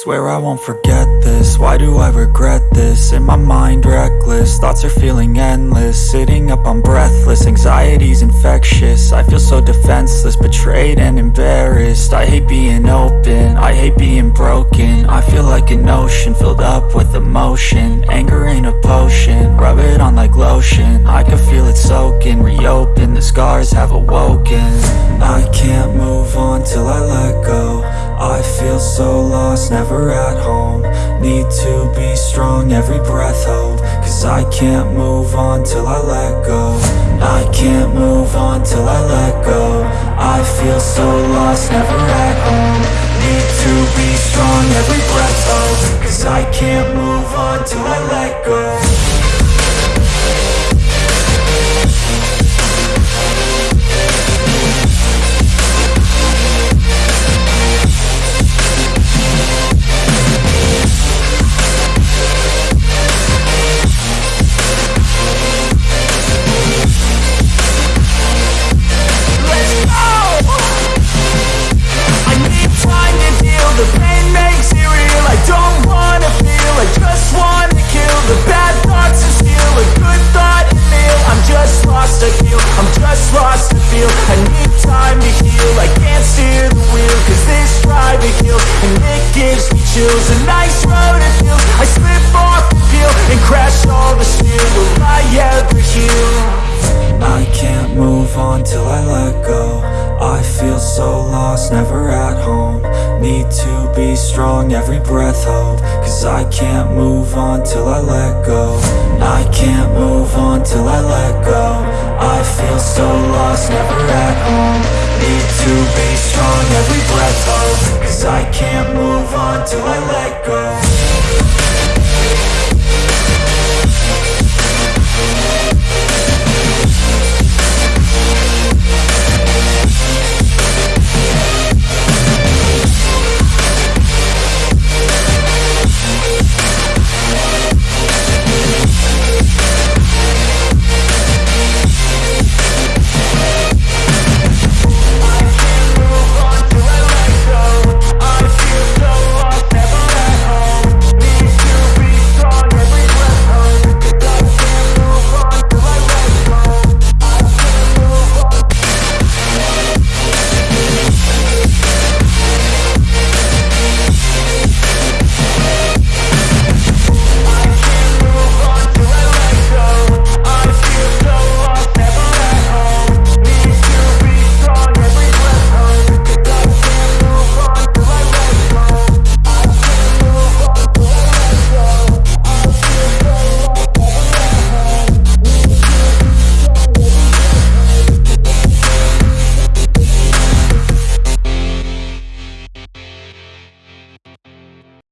Swear I won't forget this, why do I regret this? In my mind reckless, thoughts are feeling endless. Sitting up I'm breathless, anxiety's infectious. I feel so defenseless, betrayed and embarrassed. I hate being open, I hate being broken. I feel like an ocean, filled up with emotion. Anger ain't a potion, rub it so lost, never at home. Need to be strong, every breath hold Cause I can't move on till I let go. I can't move on till I let go. I feel so lost, never at home. Need to be strong, every breath hold Cause I can't move on till I let go lost, never at home. Need to be strong, every breath hold. Cause I can't move on till I let go. I can't move on till I let go. I feel so lost, never at home. Need to be strong, every breath hold. Cause I can't move on till I let go